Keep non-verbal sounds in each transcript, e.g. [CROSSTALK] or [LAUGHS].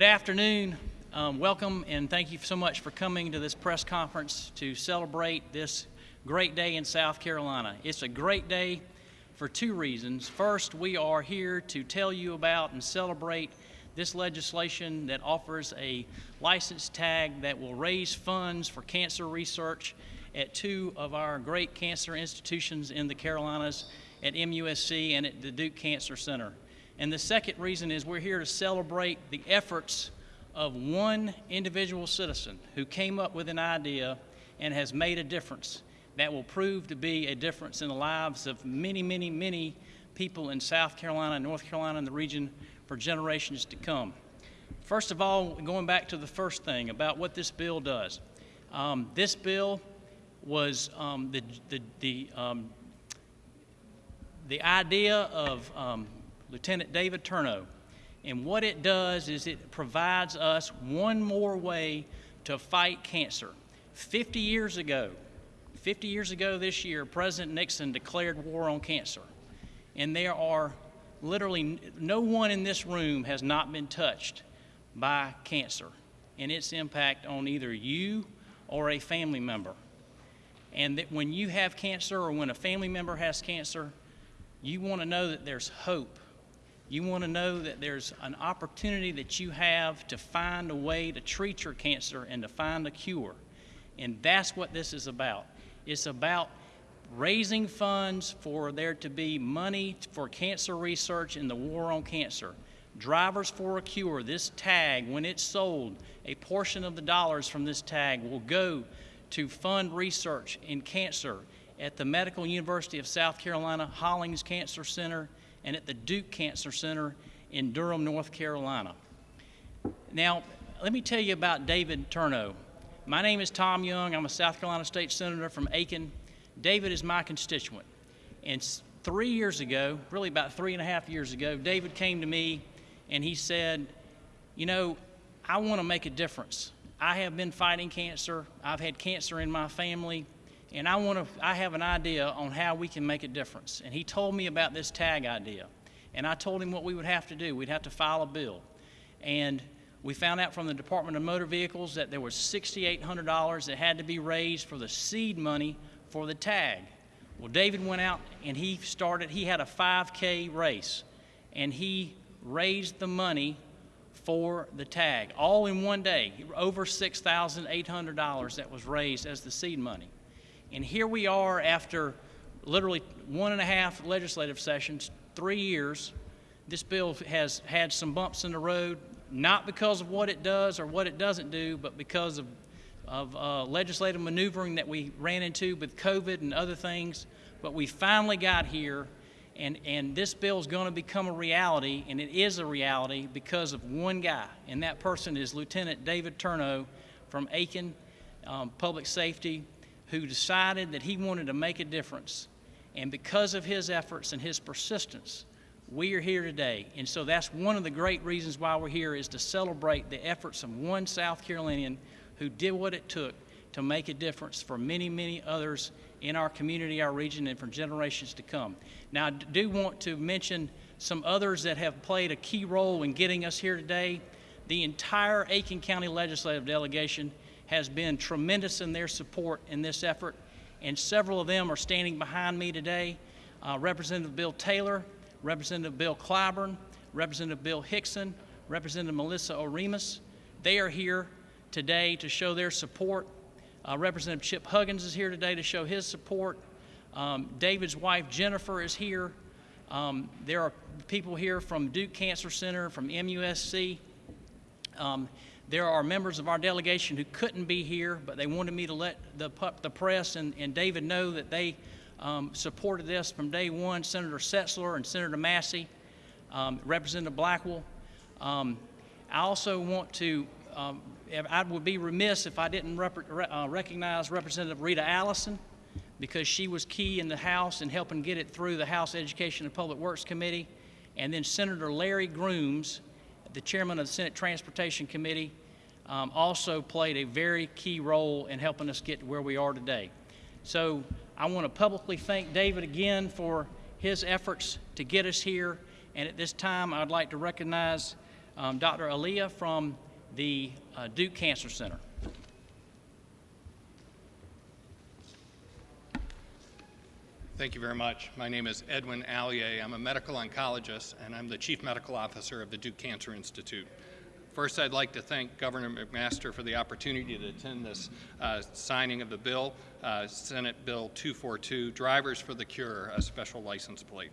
Good afternoon. Um, welcome and thank you so much for coming to this press conference to celebrate this great day in South Carolina. It's a great day for two reasons. First, we are here to tell you about and celebrate this legislation that offers a license tag that will raise funds for cancer research at two of our great cancer institutions in the Carolinas, at MUSC and at the Duke Cancer Center. And the second reason is we're here to celebrate the efforts of one individual citizen who came up with an idea and has made a difference that will prove to be a difference in the lives of many, many, many people in South Carolina, North Carolina, and the region for generations to come. First of all, going back to the first thing about what this bill does. Um, this bill was um, the, the, the, um, the idea of um, Lieutenant David Turno. And what it does is it provides us one more way to fight cancer. 50 years ago, 50 years ago this year, President Nixon declared war on cancer. And there are literally no one in this room has not been touched by cancer and its impact on either you or a family member. And that when you have cancer or when a family member has cancer, you want to know that there's hope. You want to know that there's an opportunity that you have to find a way to treat your cancer and to find a cure. And that's what this is about. It's about raising funds for there to be money for cancer research in the war on cancer. Drivers for a Cure, this tag, when it's sold, a portion of the dollars from this tag will go to fund research in cancer at the Medical University of South Carolina Hollings Cancer Center and at the Duke Cancer Center in Durham, North Carolina. Now, let me tell you about David Turno. My name is Tom Young. I'm a South Carolina State Senator from Aiken. David is my constituent. And three years ago, really about three and a half years ago, David came to me and he said, You know, I want to make a difference. I have been fighting cancer. I've had cancer in my family, and I want to. I have an idea on how we can make a difference. And he told me about this tag idea, and I told him what we would have to do. We'd have to file a bill, and we found out from the Department of Motor Vehicles that there was $6,800 that had to be raised for the seed money for the tag. Well, David went out and he started. He had a 5K race, and he raised the money for the tag, all in one day, over $6,800 that was raised as the seed money. And here we are after literally one and a half legislative sessions, three years. This bill has had some bumps in the road, not because of what it does or what it doesn't do, but because of, of uh, legislative maneuvering that we ran into with COVID and other things. But we finally got here and, and this bill is going to become a reality, and it is a reality because of one guy, and that person is Lieutenant David Turno from Aiken um, Public Safety, who decided that he wanted to make a difference. And because of his efforts and his persistence, we are here today. And so that's one of the great reasons why we're here is to celebrate the efforts of one South Carolinian who did what it took to make a difference for many, many others in our community, our region, and for generations to come. Now, I do want to mention some others that have played a key role in getting us here today. The entire Aiken County Legislative Delegation has been tremendous in their support in this effort, and several of them are standing behind me today. Uh, Representative Bill Taylor, Representative Bill Clyburn, Representative Bill Hixon, Representative Melissa Oremus. They are here today to show their support uh, Representative Chip Huggins is here today to show his support. Um, David's wife Jennifer is here. Um, there are people here from Duke Cancer Center, from MUSC. Um, there are members of our delegation who couldn't be here, but they wanted me to let the, the press and, and David know that they um, supported this from day one. Senator Setzler and Senator Massey, um, Representative Blackwell. Um, I also want to um, I would be remiss if I didn't rep uh, recognize Representative Rita Allison because she was key in the House in helping get it through the House Education and Public Works Committee. And then Senator Larry Grooms, the chairman of the Senate Transportation Committee, um, also played a very key role in helping us get to where we are today. So I want to publicly thank David again for his efforts to get us here. And at this time, I'd like to recognize um, Dr. Alyea from the uh, Duke Cancer Center. Thank you very much. My name is Edwin Alyea. I'm a medical oncologist, and I'm the Chief Medical Officer of the Duke Cancer Institute. First, I'd like to thank Governor McMaster for the opportunity to attend this uh, signing of the bill, uh, Senate Bill 242, Drivers for the Cure, a special license plate.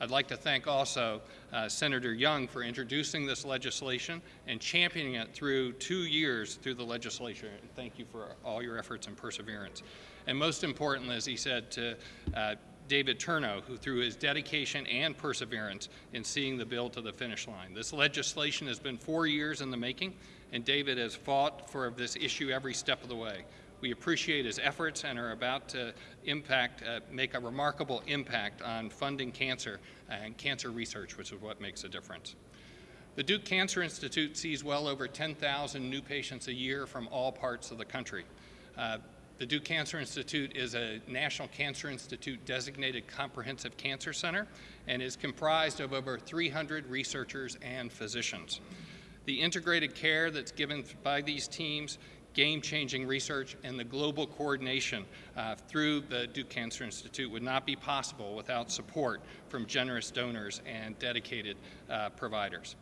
I'd like to thank also uh, Senator Young for introducing this legislation and championing it through two years through the legislature. And thank you for all your efforts and perseverance. And most importantly, as he said, to uh, David Turno, who through his dedication and perseverance in seeing the bill to the finish line. This legislation has been four years in the making, and David has fought for this issue every step of the way. We appreciate his efforts and are about to impact, uh, make a remarkable impact on funding cancer and cancer research, which is what makes a difference. The Duke Cancer Institute sees well over 10,000 new patients a year from all parts of the country. Uh, the Duke Cancer Institute is a National Cancer Institute designated comprehensive cancer center and is comprised of over 300 researchers and physicians. The integrated care that's given by these teams, game-changing research, and the global coordination uh, through the Duke Cancer Institute would not be possible without support from generous donors and dedicated uh, providers.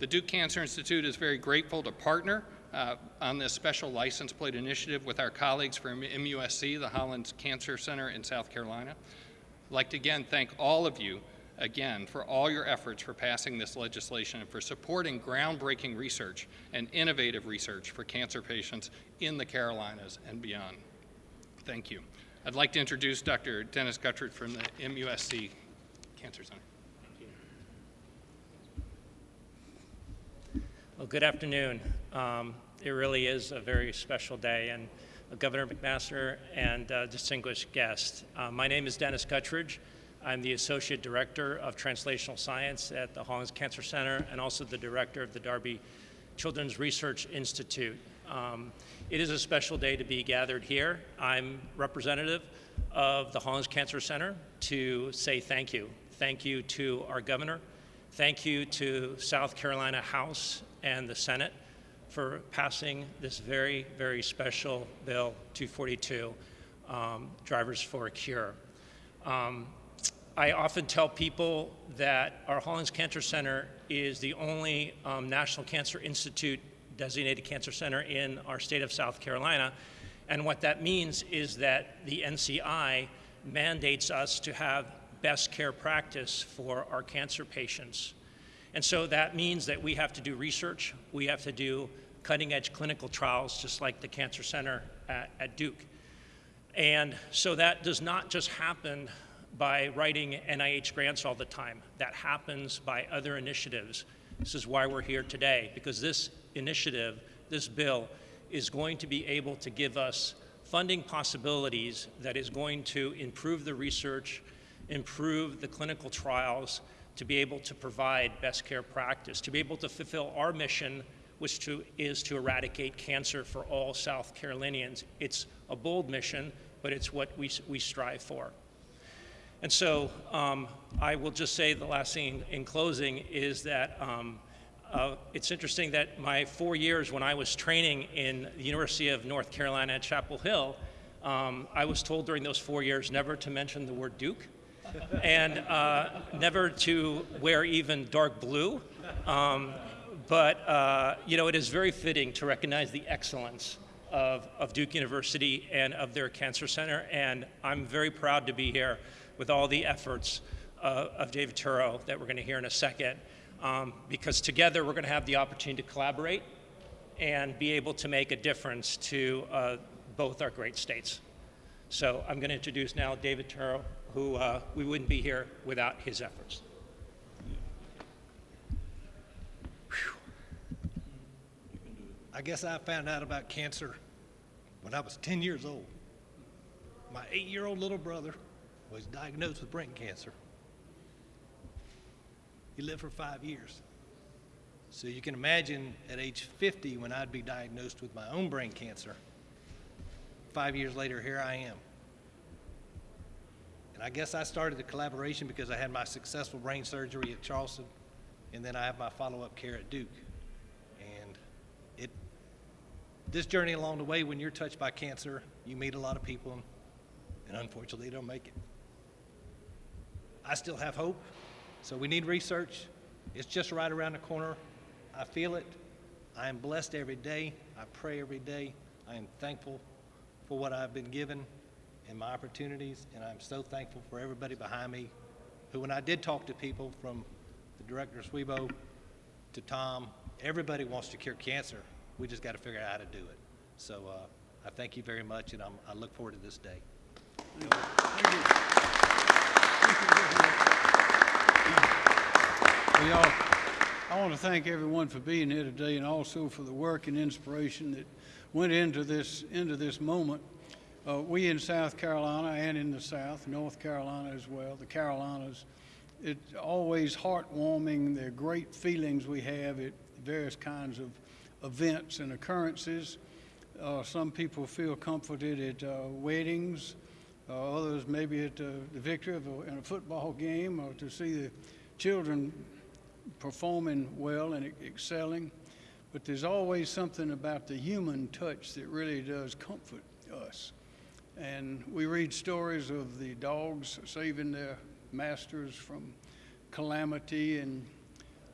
The Duke Cancer Institute is very grateful to partner uh, on this special license plate initiative with our colleagues from MUSC, the Hollings Cancer Center in South Carolina. I'd like to again thank all of you again for all your efforts for passing this legislation and for supporting groundbreaking research and innovative research for cancer patients in the Carolinas and beyond. Thank you. I'd like to introduce Dr. Dennis Guttridge from the MUSC Cancer Center. Well, good afternoon. Um, it really is a very special day, and Governor McMaster and uh, distinguished guests. Uh, my name is Dennis Guttridge. I'm the Associate Director of Translational Science at the Hollings Cancer Center and also the Director of the Darby Children's Research Institute. Um, it is a special day to be gathered here. I'm representative of the Hollings Cancer Center to say thank you. Thank you to our governor. Thank you to South Carolina House and the Senate for passing this very, very special Bill 242, um, Drivers for a Cure. Um, I often tell people that our Hollings Cancer Center is the only um, National Cancer Institute designated cancer center in our state of South Carolina. And what that means is that the NCI mandates us to have best care practice for our cancer patients. And so that means that we have to do research, we have to do cutting edge clinical trials, just like the Cancer Center at, at Duke. And so that does not just happen by writing NIH grants all the time. That happens by other initiatives. This is why we're here today, because this initiative, this bill, is going to be able to give us funding possibilities that is going to improve the research, improve the clinical trials, to be able to provide best care practice, to be able to fulfill our mission, which to, is to eradicate cancer for all South Carolinians. It's a bold mission, but it's what we, we strive for. And so um, I will just say the last thing in closing is that um, uh, it's interesting that my four years when I was training in the University of North Carolina at Chapel Hill, um, I was told during those four years never to mention the word Duke and uh, never to wear even dark blue. Um, but, uh, you know, it is very fitting to recognize the excellence of, of Duke University and of their cancer center. And I'm very proud to be here with all the efforts uh, of David Turo that we're going to hear in a second. Um, because together we're going to have the opportunity to collaborate and be able to make a difference to uh, both our great states. So I'm going to introduce now David Turo, who uh, we wouldn't be here without his efforts. I guess I found out about cancer when I was 10 years old. My eight year old little brother was diagnosed with brain cancer. He lived for five years. So you can imagine at age 50 when I'd be diagnosed with my own brain cancer. Five years later, here I am. And I guess I started the collaboration because I had my successful brain surgery at Charleston and then I have my follow-up care at Duke. And it, this journey along the way, when you're touched by cancer, you meet a lot of people, and unfortunately, they don't make it. I still have hope, so we need research. It's just right around the corner. I feel it. I am blessed every day. I pray every day. I am thankful for what I've been given and my opportunities, and I'm so thankful for everybody behind me who, when I did talk to people from the director of Shwedo to Tom, everybody wants to cure cancer. We just got to figure out how to do it. So uh, I thank you very much, and I'm, I look forward to this day. We all, I want to thank everyone for being here today and also for the work and inspiration that went into this, into this moment. Uh, we in South Carolina and in the South, North Carolina as well, the Carolinas, it's always heartwarming. They're great feelings we have at various kinds of events and occurrences. Uh, some people feel comforted at uh, weddings, uh, others maybe at uh, the victory of a, in a football game or to see the children performing well and excelling. But there's always something about the human touch that really does comfort us. And we read stories of the dogs saving their masters from calamity and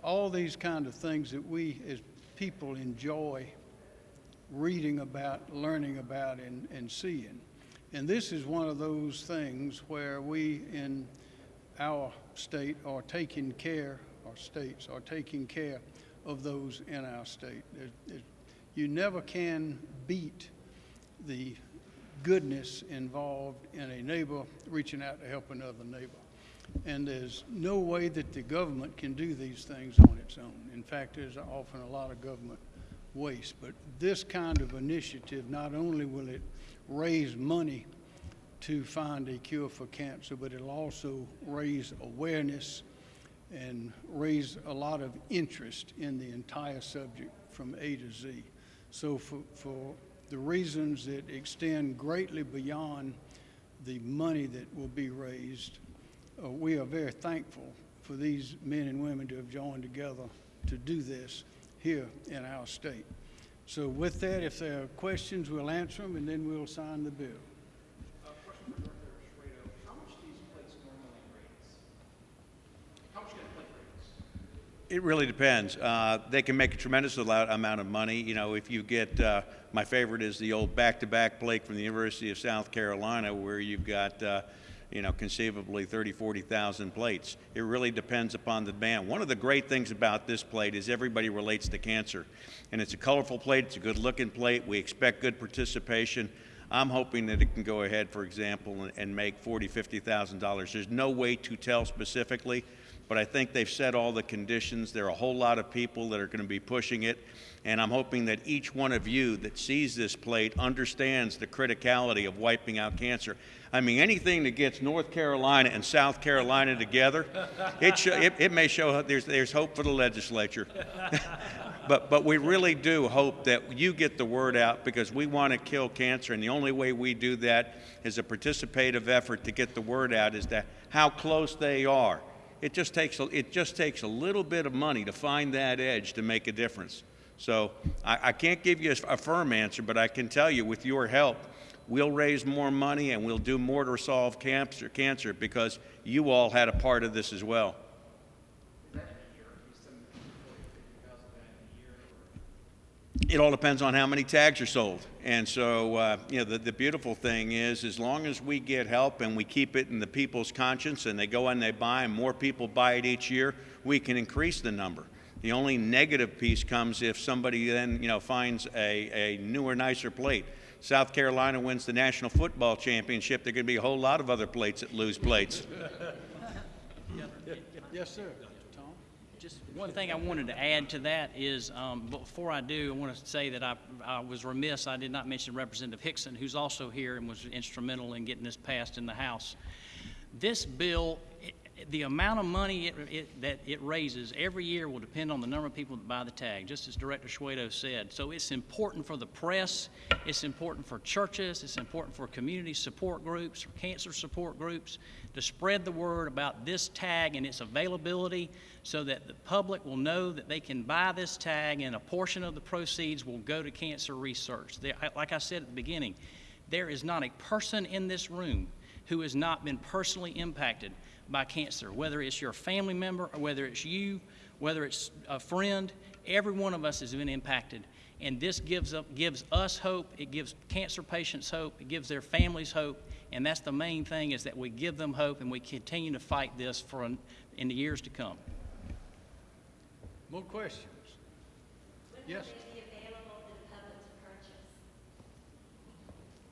all these kind of things that we as people enjoy reading about, learning about, and, and seeing. And this is one of those things where we in our state are taking care, our states are taking care of those in our state. There- there- You never can beat the goodness involved in a neighbor reaching out to help another neighbor. And there's no way that the government can do these things on its own. In fact, there's often a lot of government waste. But this kind of initiative, not only will it raise money to find a cure for cancer, but it'll also raise awareness and raise a lot of interest in the entire subject from A to Z. So for, for the reasons that extend greatly beyond the money that will be raised, uh, we are very thankful for these men and women to have joined together to do this here in our state. So with that, if there are questions, we'll answer them and then we'll sign the bill. It really depends. Uh, they can make a tremendous amount of money. You know, if you get, uh, my favorite is the old back-to-back plate from the University of South Carolina, where you've got, uh, you know, conceivably 30, 40,000 plates. It really depends upon the demand. One of the great things about this plate is everybody relates to cancer. And it's a colorful plate, it's a good-looking plate, we expect good participation. I'm hoping that it can go ahead, for example, and, and make forty, fifty thousand dollars. There's no way to tell specifically, but I think they've set all the conditions. There are a whole lot of people that are going to be pushing it, and I'm hoping that each one of you that sees this plate understands the criticality of wiping out cancer. I mean, anything that gets North Carolina and South Carolina together, it, it, it may show there's, there's hope for the legislature. [LAUGHS] But, but we really do hope that you get the word out because we want to kill cancer, and the only way we do that is a participative effort to get the word out is that how close they are. It just takes a, it just takes a little bit of money to find that edge to make a difference. So I, I can't give you a, a firm answer, but I can tell you with your help, we'll raise more money and we'll do more to solve cancer, cancer because you all had a part of this as well. It all depends on how many tags are sold. And so, uh, you know, the, the beautiful thing is, as long as we get help and we keep it in the people's conscience and they go and they buy and more people buy it each year, we can increase the number. The only negative piece comes if somebody then, you know, finds a, a newer, nicer plate. South Carolina wins the National Football Championship, there to be a whole lot of other plates that lose plates. [LAUGHS] Yes, sir. Just one thing I wanted to add to that is, um, before I do, I want to say that I, I was remiss, I did not mention Representative Hixon, who's also here and was instrumental in getting this passed in the House. This bill, the amount of money it, it, that it raises every year will depend on the number of people that buy the tag, just as Director Shwedo said. So it's important for the press, it's important for churches, it's important for community support groups, for cancer support groups, to spread the word about this tag and its availability so that the public will know that they can buy this tag and a portion of the proceeds will go to cancer research. There, like I said at the beginning, there is not a person in this room who has not been personally impacted by cancer, whether it's your family member or whether it's you, whether it's a friend, every one of us has been impacted. And this gives, up, gives us hope, it gives cancer patients hope, it gives their families hope, and that's the main thing is that we give them hope and we continue to fight this for an, in the years to come. More questions? Yes?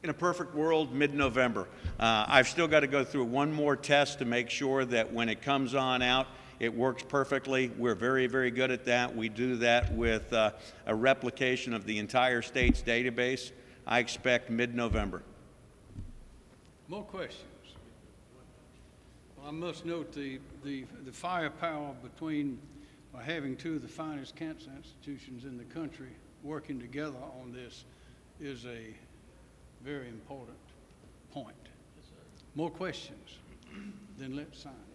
In a perfect world, mid-November. Uh, I've still got to go through one more test to make sure that when it comes on out, it works perfectly. We're very, very good at that. We do that with uh, a replication of the entire state's database. I expect mid-November. More questions? Well, I must note the, the, the firepower between, by having two of the finest cancer institutions in the country working together on this is a very important point. More questions? Then let's sign.